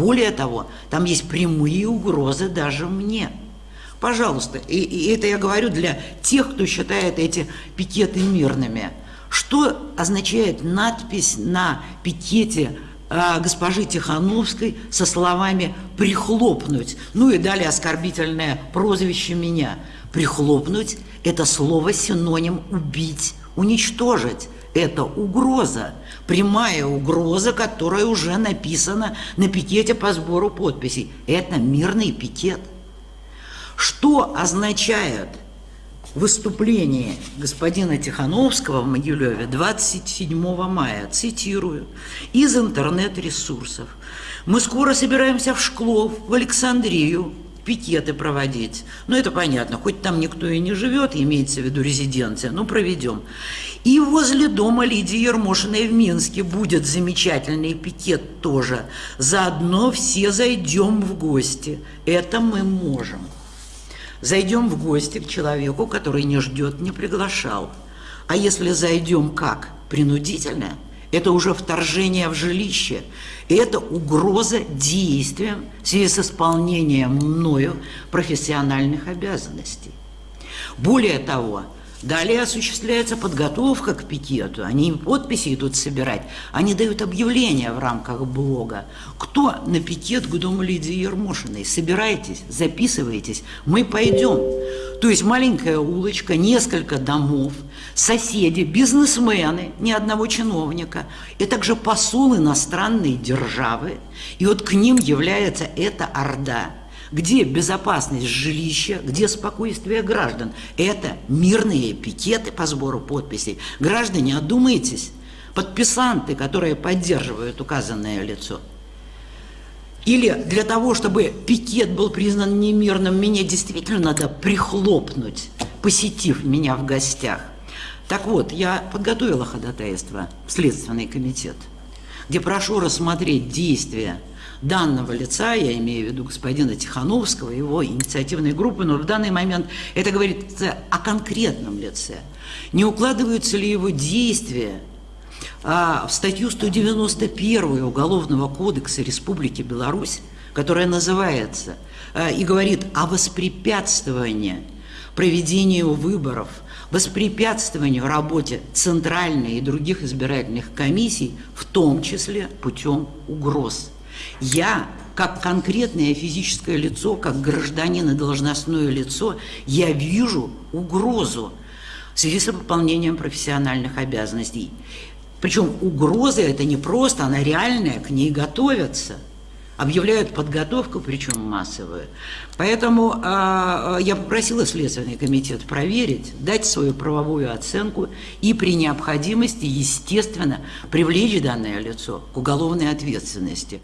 Более того, там есть прямые угрозы даже мне. Пожалуйста, и, и это я говорю для тех, кто считает эти пикеты мирными. Что означает надпись на пикете э, госпожи Тихановской со словами «прихлопнуть», ну и далее оскорбительное прозвище меня. «Прихлопнуть» – это слово синоним «убить», «уничтожить». Это угроза, прямая угроза, которая уже написана на пикете по сбору подписей. Это мирный пикет. Что означает выступление господина Тихановского в Могилеве 27 мая, цитирую, из интернет-ресурсов. «Мы скоро собираемся в Шклов, в Александрию, пикеты проводить. Ну, это понятно, хоть там никто и не живет, имеется в виду резиденция, ну, проведем. И возле дома Лидии Ермошиной в Минске будет замечательный пикет тоже. Заодно все зайдем в гости. Это мы можем. Зайдем в гости к человеку, который не ждет, не приглашал. А если зайдем как? Принудительно? Это уже вторжение в жилище. Это угроза действиям в связи с исполнением мною профессиональных обязанностей. Более того, Далее осуществляется подготовка к пикету. Они подписи идут собирать. Они дают объявления в рамках блога. Кто на пикет к дому Лидии Ермошиной? Собирайтесь, записывайтесь, мы пойдем. То есть маленькая улочка, несколько домов, соседи, бизнесмены, ни одного чиновника, и также посол иностранной державы. И вот к ним является эта орда – где безопасность жилища, где спокойствие граждан. Это мирные пикеты по сбору подписей. Граждане, одумайтесь, подписанты, которые поддерживают указанное лицо. Или для того, чтобы пикет был признан немирным, меня действительно надо прихлопнуть, посетив меня в гостях. Так вот, я подготовила ходатайство в Следственный комитет, где прошу рассмотреть действия данного лица, я имею в виду господина Тихановского, его инициативной группы, но в данный момент это говорится о конкретном лице. Не укладываются ли его действия а, в статью 191 Уголовного кодекса Республики Беларусь, которая называется а, и говорит о воспрепятствовании проведению выборов, воспрепятствованию работе Центральной и других избирательных комиссий, в том числе путем угроз. Я, как конкретное физическое лицо, как гражданин и должностное лицо, я вижу угрозу в связи с выполнением профессиональных обязанностей. Причем угроза это не просто, она реальная, к ней готовятся – объявляют подготовку, причем массовую. Поэтому э, я попросила Следственный комитет проверить, дать свою правовую оценку и при необходимости, естественно, привлечь данное лицо к уголовной ответственности.